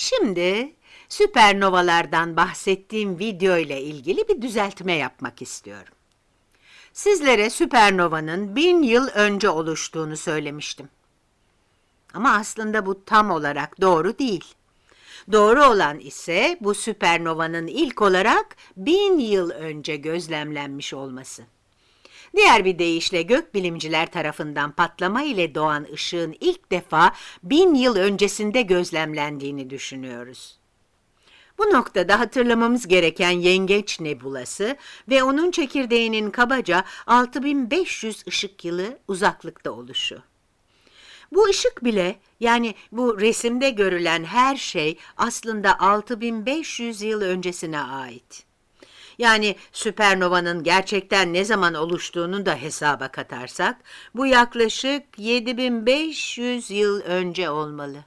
Şimdi süpernovalardan bahsettiğim video ile ilgili bir düzeltme yapmak istiyorum. Sizlere süpernovanın bin yıl önce oluştuğunu söylemiştim. Ama aslında bu tam olarak doğru değil. Doğru olan ise bu süpernovanın ilk olarak bin yıl önce gözlemlenmiş olması. Diğer bir deyişle gökbilimciler tarafından patlama ile doğan ışığın ilk defa bin yıl öncesinde gözlemlendiğini düşünüyoruz. Bu noktada hatırlamamız gereken Yengeç Nebulası ve onun çekirdeğinin kabaca 6500 ışık yılı uzaklıkta oluşu. Bu ışık bile yani bu resimde görülen her şey aslında 6500 yıl öncesine ait. Yani süpernovanın gerçekten ne zaman oluştuğunu da hesaba katarsak bu yaklaşık 7500 yıl önce olmalı.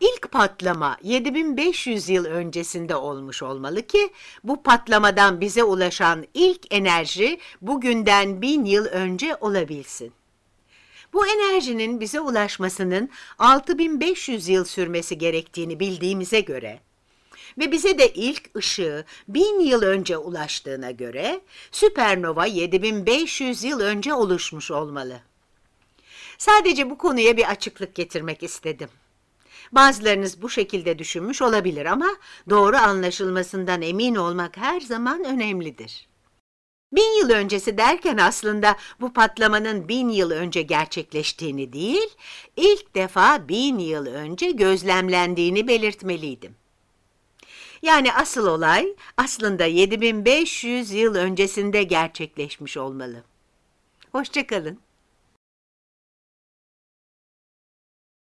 İlk patlama 7500 yıl öncesinde olmuş olmalı ki bu patlamadan bize ulaşan ilk enerji bugünden bin yıl önce olabilsin. Bu enerjinin bize ulaşmasının 6500 yıl sürmesi gerektiğini bildiğimize göre ve bize de ilk ışığı 1000 yıl önce ulaştığına göre süpernova 7500 yıl önce oluşmuş olmalı. Sadece bu konuya bir açıklık getirmek istedim. Bazılarınız bu şekilde düşünmüş olabilir ama doğru anlaşılmasından emin olmak her zaman önemlidir. Bin yıl öncesi derken aslında bu patlamanın bin yıl önce gerçekleştiğini değil, ilk defa bin yıl önce gözlemlendiğini belirtmeliydim. Yani asıl olay aslında 7500 yıl öncesinde gerçekleşmiş olmalı. Hoşçakalın.